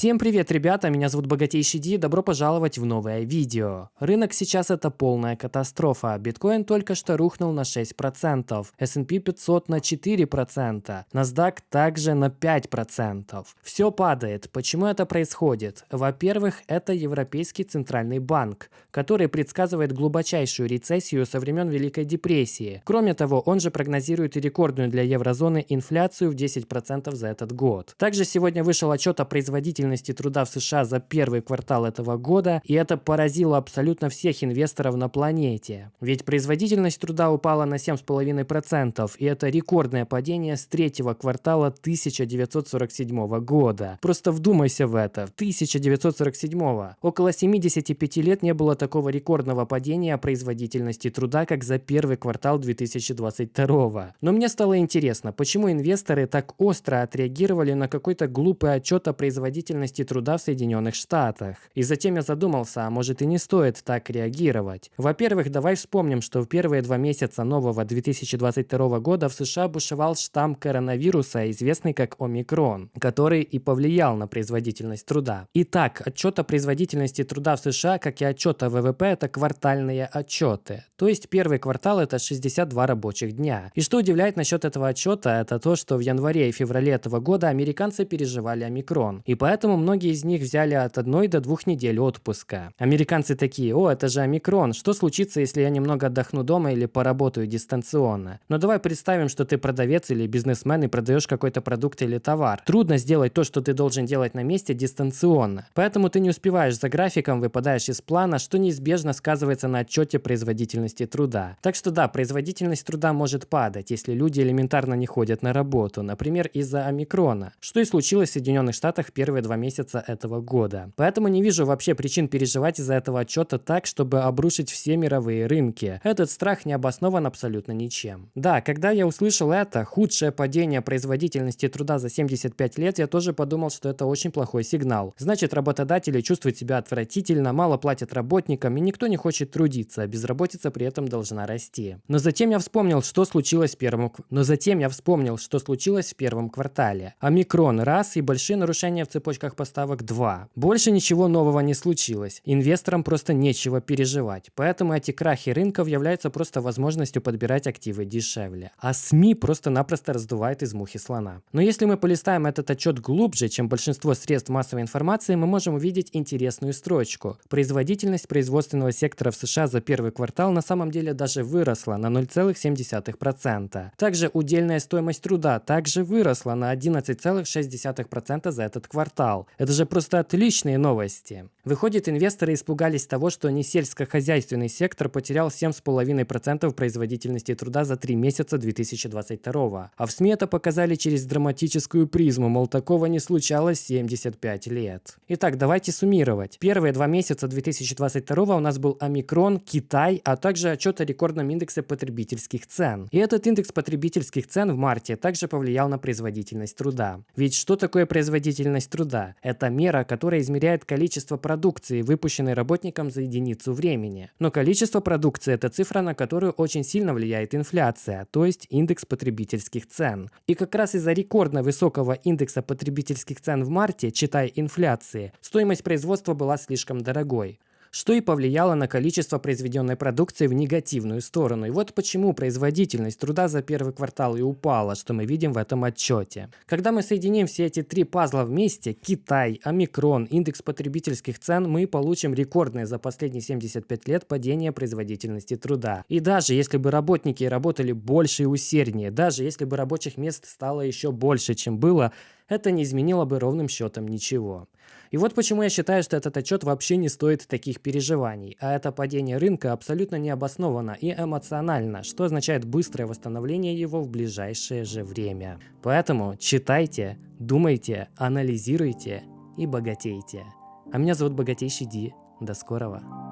Всем привет, ребята, меня зовут Богатейший Ди, добро пожаловать в новое видео. Рынок сейчас это полная катастрофа, биткоин только что рухнул на 6%, S&P 500 на 4%, NASDAQ также на 5%. Все падает, почему это происходит? Во-первых, это Европейский Центральный Банк, который предсказывает глубочайшую рецессию со времен Великой депрессии. Кроме того, он же прогнозирует рекордную для еврозоны инфляцию в 10% за этот год. Также сегодня вышел отчет о производительности производительности труда в США за первый квартал этого года, и это поразило абсолютно всех инвесторов на планете. Ведь производительность труда упала на 7,5%, и это рекордное падение с третьего квартала 1947 года. Просто вдумайся в это. 1947. Около 75 лет не было такого рекордного падения производительности труда, как за первый квартал 2022. Но мне стало интересно, почему инвесторы так остро отреагировали на какой-то глупый отчет о производительности производительности труда в Соединенных Штатах. И затем я задумался, а может и не стоит так реагировать. Во-первых, давай вспомним, что в первые два месяца нового 2022 года в США бушевал штамм коронавируса, известный как омикрон, который и повлиял на производительность труда. Итак, отчет о производительности труда в США, как и отчет о ВВП, это квартальные отчеты. То есть первый квартал это 62 рабочих дня. И что удивляет насчет этого отчета, это то, что в январе и феврале этого года американцы переживали омикрон. И поэтому Поэтому многие из них взяли от одной до двух недель отпуска. Американцы такие, о, это же омикрон, что случится, если я немного отдохну дома или поработаю дистанционно? Но давай представим, что ты продавец или бизнесмен и продаешь какой-то продукт или товар. Трудно сделать то, что ты должен делать на месте дистанционно. Поэтому ты не успеваешь за графиком, выпадаешь из плана, что неизбежно сказывается на отчете производительности труда. Так что да, производительность труда может падать, если люди элементарно не ходят на работу, например, из-за омикрона, что и случилось в Соединенных Штатах первые два месяца этого года. Поэтому не вижу вообще причин переживать из-за этого отчета так, чтобы обрушить все мировые рынки. Этот страх не обоснован абсолютно ничем. Да, когда я услышал это, худшее падение производительности труда за 75 лет, я тоже подумал, что это очень плохой сигнал. Значит, работодатели чувствуют себя отвратительно, мало платят работникам, и никто не хочет трудиться, а безработица при этом должна расти. Но затем я вспомнил, что случилось в первом... Но затем я вспомнил, что случилось в первом квартале. Омикрон раз и большие нарушения в цепочке цепочках поставок 2. Больше ничего нового не случилось. Инвесторам просто нечего переживать. Поэтому эти крахи рынков являются просто возможностью подбирать активы дешевле. А СМИ просто-напросто раздувает из мухи слона. Но если мы полистаем этот отчет глубже, чем большинство средств массовой информации, мы можем увидеть интересную строчку. Производительность производственного сектора в США за первый квартал на самом деле даже выросла на 0,7%. Также удельная стоимость труда также выросла на 11,6% за этот квартал квартал. Это же просто отличные новости. Выходит, инвесторы испугались того, что не сельскохозяйственный сектор потерял 7,5% производительности труда за 3 месяца 2022. А в СМИ это показали через драматическую призму, мол, такого не случалось 75 лет. Итак, давайте суммировать. Первые два месяца 2022 у нас был омикрон, Китай, а также отчет о рекордном индексе потребительских цен. И этот индекс потребительских цен в марте также повлиял на производительность труда. Ведь что такое производительность труда? Труда. Это мера, которая измеряет количество продукции, выпущенной работником за единицу времени. Но количество продукции – это цифра, на которую очень сильно влияет инфляция, то есть индекс потребительских цен. И как раз из-за рекордно высокого индекса потребительских цен в марте, читай инфляции, стоимость производства была слишком дорогой что и повлияло на количество произведенной продукции в негативную сторону. И вот почему производительность труда за первый квартал и упала, что мы видим в этом отчете. Когда мы соединим все эти три пазла вместе, Китай, Омикрон, индекс потребительских цен, мы получим рекордное за последние 75 лет падение производительности труда. И даже если бы работники работали больше и усерднее, даже если бы рабочих мест стало еще больше, чем было, это не изменило бы ровным счетом ничего. И вот почему я считаю, что этот отчет вообще не стоит таких переживаний, а это падение рынка абсолютно необоснованно и эмоционально, что означает быстрое восстановление его в ближайшее же время. Поэтому читайте, думайте, анализируйте и богатейте. А меня зовут Богатейший Ди. До скорого.